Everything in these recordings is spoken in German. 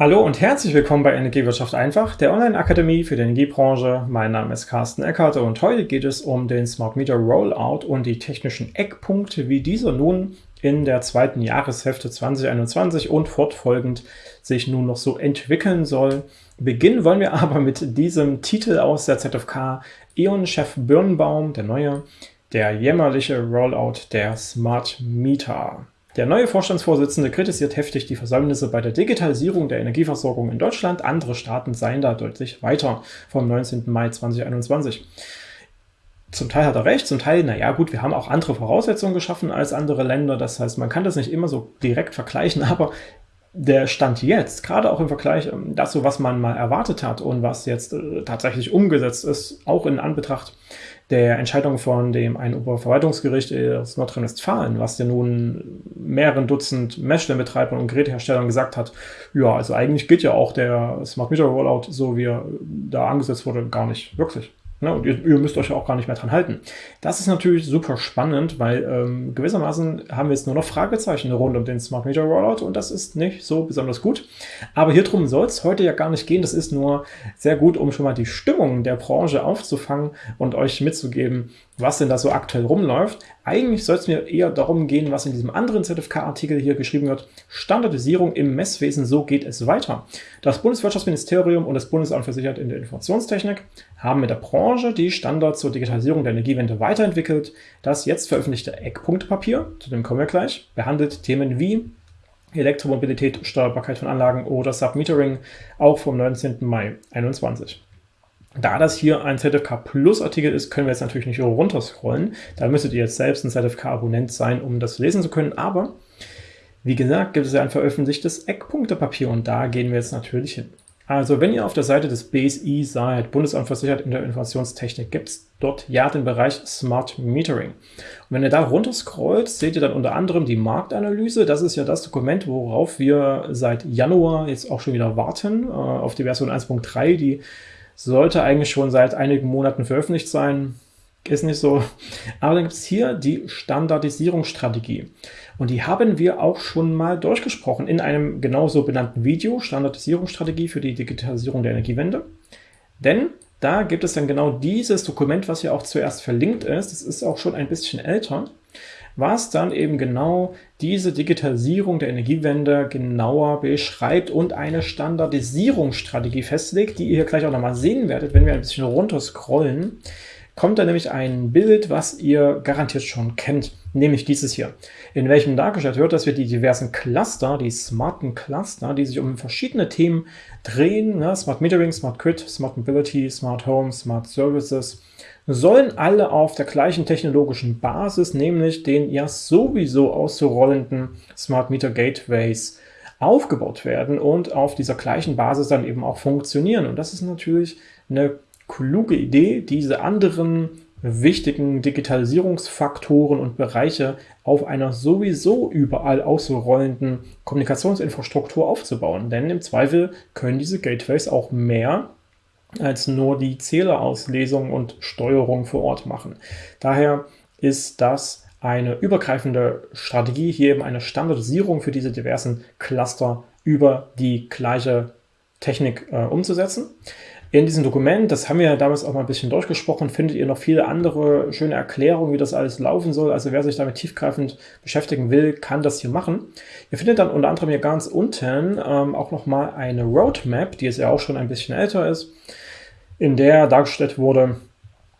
Hallo und herzlich willkommen bei Energiewirtschaft einfach, der Online-Akademie für die Energiebranche. Mein Name ist Carsten Eckert und heute geht es um den Smart Meter Rollout und die technischen Eckpunkte, wie dieser nun in der zweiten Jahreshälfte 2021 und fortfolgend sich nun noch so entwickeln soll. Beginnen wollen wir aber mit diesem Titel aus der ZFK E.ON-Chef Birnbaum, der neue, der jämmerliche Rollout der Smart Meter. Der neue Vorstandsvorsitzende kritisiert heftig die Versäumnisse bei der Digitalisierung der Energieversorgung in Deutschland. Andere Staaten seien da deutlich weiter vom 19. Mai 2021. Zum Teil hat er recht, zum Teil, naja gut, wir haben auch andere Voraussetzungen geschaffen als andere Länder. Das heißt, man kann das nicht immer so direkt vergleichen, aber der Stand jetzt, gerade auch im Vergleich ähm, dazu, was man mal erwartet hat und was jetzt äh, tatsächlich umgesetzt ist, auch in Anbetracht der Entscheidung von dem ein Oberverwaltungsgericht aus Nordrhein-Westfalen, was ja nun mehreren Dutzend Messstellenbetreibern und Geräteherstellern gesagt hat, ja, also eigentlich geht ja auch der Smart Meter Rollout, so wie er da angesetzt wurde, gar nicht wirklich. Ne, und ihr, ihr, müsst euch auch gar nicht mehr dran halten. Das ist natürlich super spannend, weil ähm, gewissermaßen haben wir jetzt nur noch Fragezeichen rund um den Smart Meter Rollout und das ist nicht so besonders gut. Aber hier drum soll es heute ja gar nicht gehen. Das ist nur sehr gut, um schon mal die Stimmung der Branche aufzufangen und euch mitzugeben, was denn da so aktuell rumläuft. Eigentlich soll es mir eher darum gehen, was in diesem anderen ZFK-Artikel hier geschrieben wird. Standardisierung im Messwesen, so geht es weiter. Das Bundeswirtschaftsministerium und das Bundesamt für Sicherheit in der Informationstechnik haben mit der Branche die Standards zur Digitalisierung der Energiewende weiterentwickelt. Das jetzt veröffentlichte Eckpunktpapier, zu dem kommen wir gleich, behandelt Themen wie Elektromobilität, Steuerbarkeit von Anlagen oder Submetering, auch vom 19. Mai 2021. Da das hier ein ZFK Plus Artikel ist, können wir jetzt natürlich nicht runterscrollen. Da müsstet ihr jetzt selbst ein ZFK-Abonnent sein, um das lesen zu können. Aber wie gesagt, gibt es ja ein veröffentlichtes Eckpunktepapier und da gehen wir jetzt natürlich hin. Also wenn ihr auf der Seite des BSI seid, Bundesamt für Sicherheit in der Informationstechnik, gibt es dort ja den Bereich Smart Metering. Und wenn ihr da runter scrollt, seht ihr dann unter anderem die Marktanalyse. Das ist ja das Dokument, worauf wir seit Januar jetzt auch schon wieder warten, äh, auf die Version 1.3, die sollte eigentlich schon seit einigen Monaten veröffentlicht sein. Ist nicht so. Aber dann gibt es hier die Standardisierungsstrategie. Und die haben wir auch schon mal durchgesprochen in einem genauso benannten Video, Standardisierungsstrategie für die Digitalisierung der Energiewende. Denn da gibt es dann genau dieses Dokument, was hier auch zuerst verlinkt ist. Das ist auch schon ein bisschen älter was dann eben genau diese Digitalisierung der Energiewende genauer beschreibt und eine Standardisierungsstrategie festlegt, die ihr hier gleich auch nochmal sehen werdet, wenn wir ein bisschen runter scrollen, kommt da nämlich ein Bild, was ihr garantiert schon kennt, nämlich dieses hier, in welchem dargestellt wird, dass wir die diversen Cluster, die smarten Cluster, die sich um verschiedene Themen drehen, ne, Smart Metering, Smart Grid, Smart Mobility, Smart Home, Smart Services, sollen alle auf der gleichen technologischen Basis, nämlich den ja sowieso auszurollenden Smart Meter Gateways, aufgebaut werden und auf dieser gleichen Basis dann eben auch funktionieren. Und das ist natürlich eine kluge Idee, diese anderen wichtigen Digitalisierungsfaktoren und Bereiche auf einer sowieso überall ausrollenden Kommunikationsinfrastruktur aufzubauen. Denn im Zweifel können diese Gateways auch mehr als nur die Zählerauslesung und Steuerung vor Ort machen. Daher ist das eine übergreifende Strategie, hier eben eine Standardisierung für diese diversen Cluster über die gleiche Technik äh, umzusetzen. In diesem Dokument, das haben wir ja damals auch mal ein bisschen durchgesprochen, findet ihr noch viele andere schöne Erklärungen, wie das alles laufen soll. Also wer sich damit tiefgreifend beschäftigen will, kann das hier machen. Ihr findet dann unter anderem hier ganz unten ähm, auch nochmal eine Roadmap, die jetzt ja auch schon ein bisschen älter ist, in der dargestellt wurde,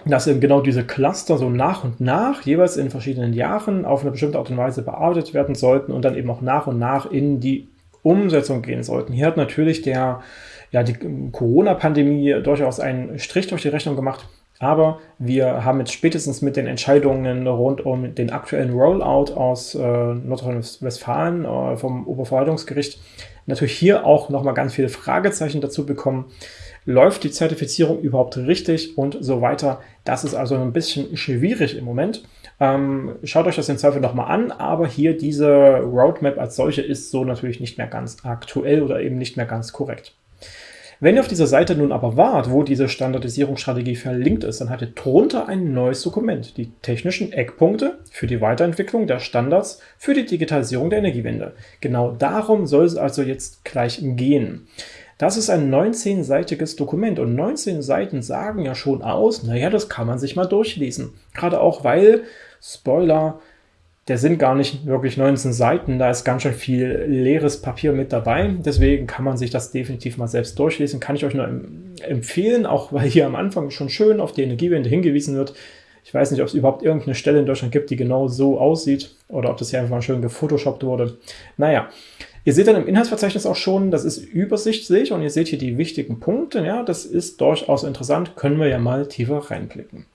dass eben genau diese Cluster so nach und nach, jeweils in verschiedenen Jahren, auf eine bestimmte Art und Weise bearbeitet werden sollten und dann eben auch nach und nach in die Umsetzung gehen sollten. Hier hat natürlich der, ja, die Corona-Pandemie durchaus einen Strich durch die Rechnung gemacht, aber wir haben jetzt spätestens mit den Entscheidungen rund um den aktuellen Rollout aus äh, Nordrhein-Westfalen äh, vom Oberverwaltungsgericht natürlich hier auch nochmal ganz viele Fragezeichen dazu bekommen, läuft die Zertifizierung überhaupt richtig und so weiter. Das ist also ein bisschen schwierig im Moment. Ähm, schaut euch das in Zweifel nochmal an, aber hier diese Roadmap als solche ist so natürlich nicht mehr ganz aktuell oder eben nicht mehr ganz korrekt. Wenn ihr auf dieser Seite nun aber wart, wo diese Standardisierungsstrategie verlinkt ist, dann habt ihr drunter ein neues Dokument, die technischen Eckpunkte für die Weiterentwicklung der Standards für die Digitalisierung der Energiewende. Genau darum soll es also jetzt gleich gehen. Das ist ein 19-seitiges Dokument und 19 Seiten sagen ja schon aus, naja, das kann man sich mal durchlesen. Gerade auch, weil, Spoiler, der sind gar nicht wirklich 19 Seiten, da ist ganz schön viel leeres Papier mit dabei. Deswegen kann man sich das definitiv mal selbst durchlesen. Kann ich euch nur empfehlen, auch weil hier am Anfang schon schön auf die Energiewende hingewiesen wird. Ich weiß nicht, ob es überhaupt irgendeine Stelle in Deutschland gibt, die genau so aussieht oder ob das hier einfach mal schön gefotoshoppt wurde. Naja, ihr seht dann im Inhaltsverzeichnis auch schon, das ist übersichtlich und ihr seht hier die wichtigen Punkte. Ja, das ist durchaus interessant, können wir ja mal tiefer reinblicken.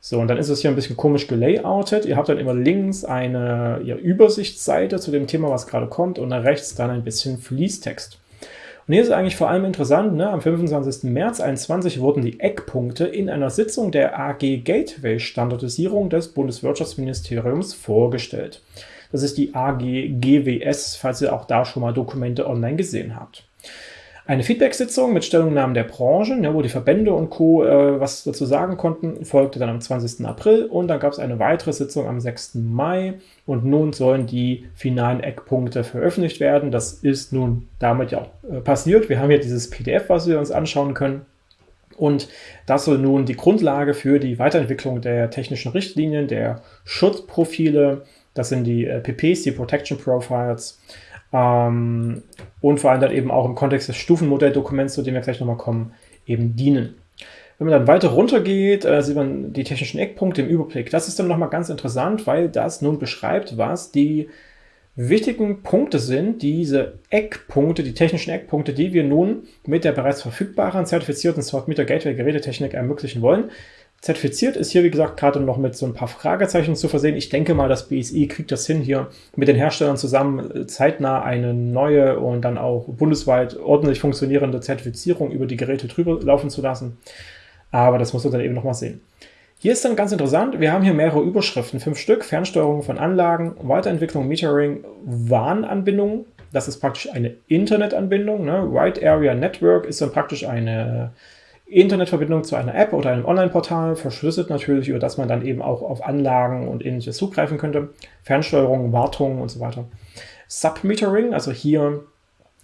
So, und dann ist es hier ein bisschen komisch gelayoutet. Ihr habt dann immer links eine ja, Übersichtsseite zu dem Thema, was gerade kommt, und rechts dann ein bisschen Fließtext. Und hier ist eigentlich vor allem interessant, ne, am 25. März 2021 wurden die Eckpunkte in einer Sitzung der AG Gateway Standardisierung des Bundeswirtschaftsministeriums vorgestellt. Das ist die AG GWS, falls ihr auch da schon mal Dokumente online gesehen habt. Eine Feedback-Sitzung mit Stellungnahmen der Branchen, ja, wo die Verbände und Co. Äh, was dazu sagen konnten, folgte dann am 20. April und dann gab es eine weitere Sitzung am 6. Mai und nun sollen die finalen Eckpunkte veröffentlicht werden. Das ist nun damit ja auch äh, passiert. Wir haben hier dieses PDF, was wir uns anschauen können. Und das soll nun die Grundlage für die Weiterentwicklung der technischen Richtlinien, der Schutzprofile, das sind die äh, PPs, die Protection Profiles, ähm, und vor allem dann eben auch im Kontext des Stufenmodelldokuments, zu dem wir gleich nochmal kommen, eben dienen. Wenn man dann weiter runter geht, äh, sieht man die technischen Eckpunkte im Überblick. Das ist dann nochmal ganz interessant, weil das nun beschreibt, was die wichtigen Punkte sind, diese Eckpunkte, die technischen Eckpunkte, die wir nun mit der bereits verfügbaren zertifizierten Smart Meter Gateway Gerätetechnik ermöglichen wollen. Zertifiziert ist hier, wie gesagt, gerade noch mit so ein paar Fragezeichen zu versehen. Ich denke mal, das BSI kriegt das hin, hier mit den Herstellern zusammen äh, zeitnah eine neue und dann auch bundesweit ordentlich funktionierende Zertifizierung über die Geräte drüber laufen zu lassen. Aber das muss man dann eben nochmal sehen. Hier ist dann ganz interessant, wir haben hier mehrere Überschriften, fünf Stück, Fernsteuerung von Anlagen, Weiterentwicklung, Metering, Warnanbindung, das ist praktisch eine Internetanbindung, ne? Wide Area Network ist dann praktisch eine Internetverbindung zu einer App oder einem Online-Portal, verschlüsselt natürlich, über das man dann eben auch auf Anlagen und ähnliches zugreifen könnte. Fernsteuerung, Wartung und so weiter. Submetering, also hier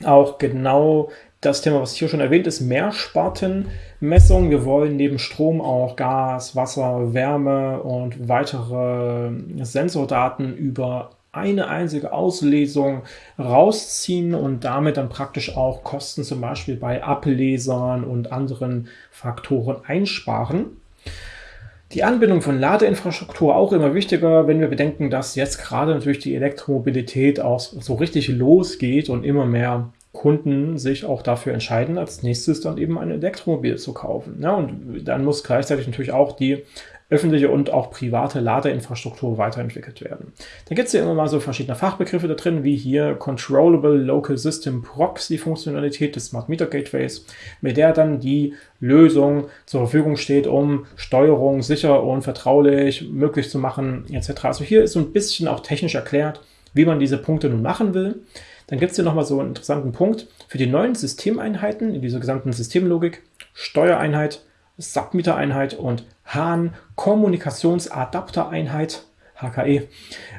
auch genau das Thema, was hier schon erwähnt ist, Mehrspartenmessung. Wir wollen neben Strom auch Gas, Wasser, Wärme und weitere Sensordaten über eine einzige Auslesung rausziehen und damit dann praktisch auch Kosten zum Beispiel bei Ablesern und anderen Faktoren einsparen. Die Anbindung von Ladeinfrastruktur auch immer wichtiger, wenn wir bedenken, dass jetzt gerade natürlich die Elektromobilität auch so richtig losgeht und immer mehr Kunden sich auch dafür entscheiden, als nächstes dann eben ein Elektromobil zu kaufen. Ja, und dann muss gleichzeitig natürlich auch die öffentliche und auch private Ladeinfrastruktur weiterentwickelt werden. Da gibt es ja immer mal so verschiedene Fachbegriffe da drin, wie hier Controllable Local System Proxy Funktionalität des Smart Meter Gateways, mit der dann die Lösung zur Verfügung steht, um Steuerung sicher und vertraulich möglich zu machen, etc. Also hier ist so ein bisschen auch technisch erklärt, wie man diese Punkte nun machen will. Dann gibt es hier nochmal so einen interessanten Punkt für die neuen Systemeinheiten in dieser gesamten Systemlogik, Steuereinheit, Submeter-Einheit und HAN-Kommunikationsadapter-Einheit HKE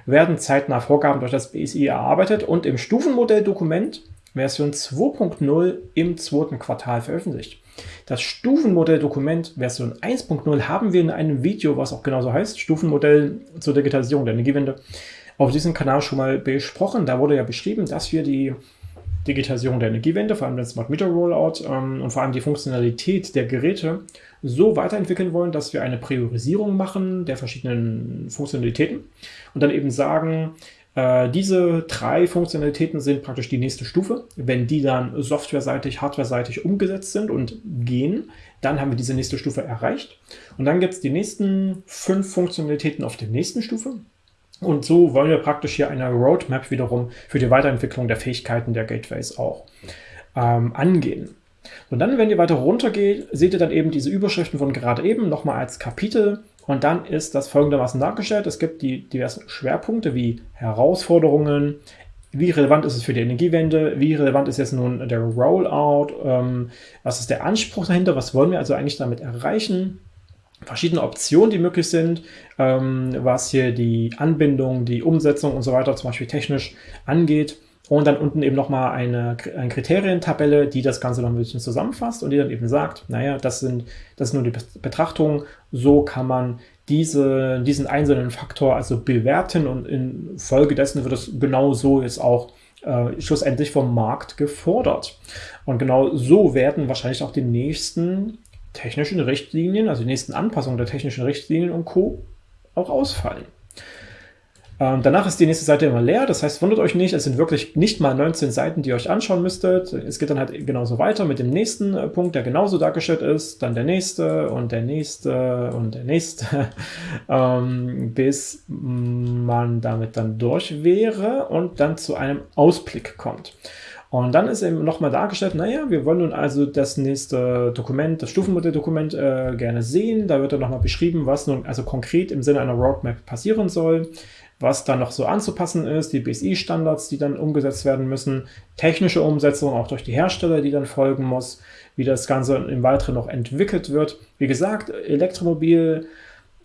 werden zeitnah Vorgaben durch das BSI erarbeitet und im Stufenmodelldokument Version 2.0 im zweiten Quartal veröffentlicht. Das Stufenmodelldokument Version 1.0 haben wir in einem Video, was auch genauso heißt, Stufenmodell zur Digitalisierung der Energiewende, auf diesem Kanal schon mal besprochen. Da wurde ja beschrieben, dass wir die Digitalisierung der Energiewende, vor allem den Smart Meter Rollout ähm, und vor allem die Funktionalität der Geräte so weiterentwickeln wollen, dass wir eine Priorisierung machen der verschiedenen Funktionalitäten und dann eben sagen, äh, diese drei Funktionalitäten sind praktisch die nächste Stufe. Wenn die dann softwareseitig, hardwareseitig umgesetzt sind und gehen, dann haben wir diese nächste Stufe erreicht. Und dann gibt es die nächsten fünf Funktionalitäten auf der nächsten Stufe. Und so wollen wir praktisch hier eine Roadmap wiederum für die Weiterentwicklung der Fähigkeiten der Gateways auch ähm, angehen. Und dann, wenn ihr weiter runter geht, seht ihr dann eben diese Überschriften von gerade eben nochmal als Kapitel. Und dann ist das folgendermaßen dargestellt. Es gibt die diversen Schwerpunkte wie Herausforderungen, wie relevant ist es für die Energiewende, wie relevant ist jetzt nun der Rollout, ähm, was ist der Anspruch dahinter, was wollen wir also eigentlich damit erreichen, verschiedene Optionen, die möglich sind, ähm, was hier die Anbindung, die Umsetzung und so weiter zum Beispiel technisch angeht. Und dann unten eben nochmal eine, eine Kriterientabelle, die das Ganze noch ein bisschen zusammenfasst und die dann eben sagt, naja, das sind, das ist nur die Betrachtung, so kann man diese, diesen einzelnen Faktor also bewerten und infolgedessen wird es genau so jetzt auch äh, schlussendlich vom Markt gefordert. Und genau so werden wahrscheinlich auch die nächsten technischen Richtlinien, also die nächsten Anpassungen der technischen Richtlinien und Co. auch ausfallen. Ähm, danach ist die nächste Seite immer leer, das heißt, wundert euch nicht, es sind wirklich nicht mal 19 Seiten, die ihr euch anschauen müsstet. Es geht dann halt genauso weiter mit dem nächsten äh, Punkt, der genauso dargestellt ist, dann der nächste und der nächste und der nächste, ähm, bis man damit dann durch wäre und dann zu einem Ausblick kommt. Und dann ist eben nochmal dargestellt, naja, wir wollen nun also das nächste Dokument, das Stufenmodelldokument äh, gerne sehen. Da wird dann nochmal beschrieben, was nun also konkret im Sinne einer Roadmap passieren soll, was dann noch so anzupassen ist, die BSI-Standards, die dann umgesetzt werden müssen, technische Umsetzung auch durch die Hersteller, die dann folgen muss, wie das Ganze im Weiteren noch entwickelt wird. Wie gesagt, Elektromobil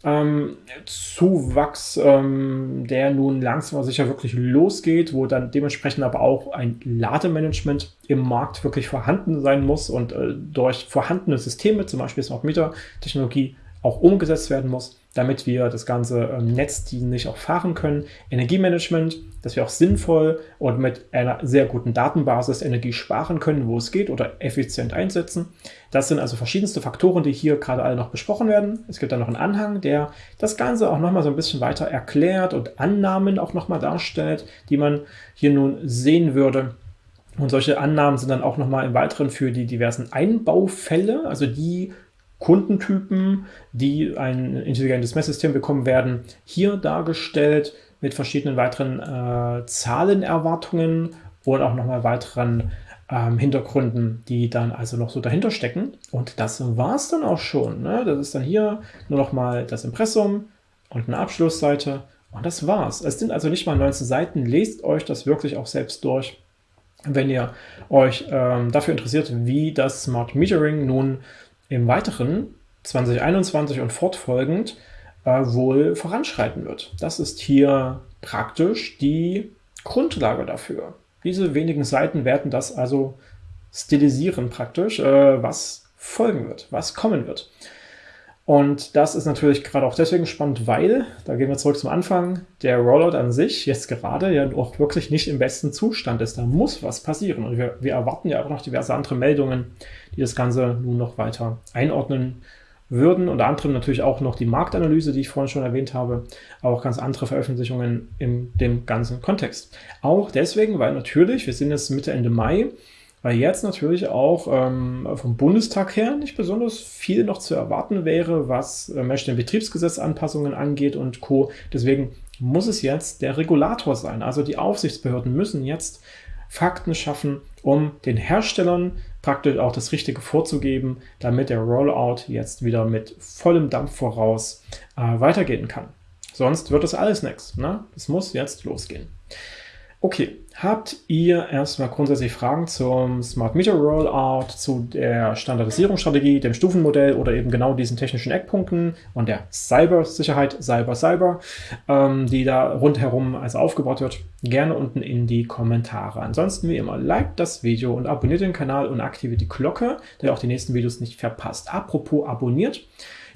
ähm, Zuwachs, ähm, der nun langsam aber sicher wirklich losgeht, wo dann dementsprechend aber auch ein Lademanagement im Markt wirklich vorhanden sein muss und äh, durch vorhandene Systeme, zum Beispiel Smart Meter Technologie, auch umgesetzt werden muss damit wir das ganze ähm, netzdienlich auch fahren können. Energiemanagement, dass wir auch sinnvoll und mit einer sehr guten Datenbasis Energie sparen können, wo es geht oder effizient einsetzen. Das sind also verschiedenste Faktoren, die hier gerade alle noch besprochen werden. Es gibt dann noch einen Anhang, der das Ganze auch nochmal so ein bisschen weiter erklärt und Annahmen auch nochmal darstellt, die man hier nun sehen würde. Und solche Annahmen sind dann auch nochmal im Weiteren für die diversen Einbaufälle, also die Kundentypen, die ein intelligentes Messsystem bekommen werden, hier dargestellt mit verschiedenen weiteren äh, Zahlenerwartungen und auch nochmal weiteren ähm, Hintergründen, die dann also noch so dahinter stecken. Und das war es dann auch schon. Ne? Das ist dann hier nur nochmal das Impressum und eine Abschlussseite und das war's. Es sind also nicht mal 19 Seiten. Lest euch das wirklich auch selbst durch, wenn ihr euch ähm, dafür interessiert, wie das Smart Metering nun im Weiteren 2021 und fortfolgend äh, wohl voranschreiten wird. Das ist hier praktisch die Grundlage dafür. Diese wenigen Seiten werden das also stilisieren praktisch, äh, was folgen wird, was kommen wird. Und das ist natürlich gerade auch deswegen spannend, weil, da gehen wir zurück zum Anfang, der Rollout an sich jetzt gerade ja auch wirklich nicht im besten Zustand ist. Da muss was passieren. Und wir, wir erwarten ja auch noch diverse andere Meldungen, die das Ganze nun noch weiter einordnen würden. Unter anderem natürlich auch noch die Marktanalyse, die ich vorhin schon erwähnt habe, auch ganz andere Veröffentlichungen in dem ganzen Kontext. Auch deswegen, weil natürlich, wir sind jetzt Mitte, Ende Mai, weil jetzt natürlich auch ähm, vom Bundestag her nicht besonders viel noch zu erwarten wäre, was äh, Betriebsgesetzanpassungen angeht und Co. Deswegen muss es jetzt der Regulator sein. Also die Aufsichtsbehörden müssen jetzt Fakten schaffen, um den Herstellern praktisch auch das Richtige vorzugeben, damit der Rollout jetzt wieder mit vollem Dampf voraus äh, weitergehen kann. Sonst wird das alles nichts. Ne? Es muss jetzt losgehen. Okay, habt ihr erstmal grundsätzlich Fragen zum Smart Meter Rollout, zu der Standardisierungsstrategie, dem Stufenmodell oder eben genau diesen technischen Eckpunkten und der Cybersicherheit, Cyber Cyber, ähm, die da rundherum also aufgebaut wird, gerne unten in die Kommentare. Ansonsten wie immer, liked das Video und abonniert den Kanal und aktiviert die Glocke, damit ihr auch die nächsten Videos nicht verpasst. Apropos abonniert,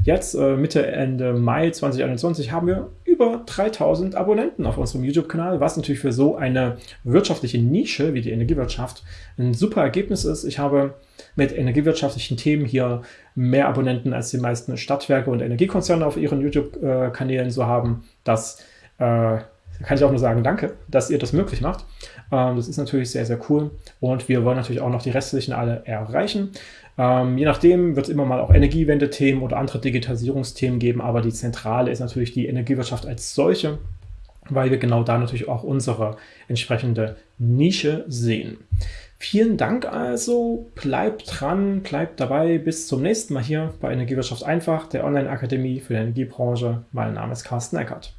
Jetzt, äh, Mitte, Ende Mai 2021, haben wir über 3000 Abonnenten auf unserem YouTube-Kanal, was natürlich für so eine wirtschaftliche Nische wie die Energiewirtschaft ein super Ergebnis ist. Ich habe mit energiewirtschaftlichen Themen hier mehr Abonnenten als die meisten Stadtwerke und Energiekonzerne auf ihren YouTube-Kanälen so haben. Das äh, kann ich auch nur sagen, danke, dass ihr das möglich macht. Ähm, das ist natürlich sehr, sehr cool und wir wollen natürlich auch noch die restlichen alle erreichen. Ähm, je nachdem wird es immer mal auch Energiewende-Themen oder andere Digitalisierungsthemen geben, aber die Zentrale ist natürlich die Energiewirtschaft als solche, weil wir genau da natürlich auch unsere entsprechende Nische sehen. Vielen Dank also, bleibt dran, bleibt dabei, bis zum nächsten Mal hier bei Energiewirtschaft einfach, der Online-Akademie für die Energiebranche. Mein Name ist Carsten Eckert.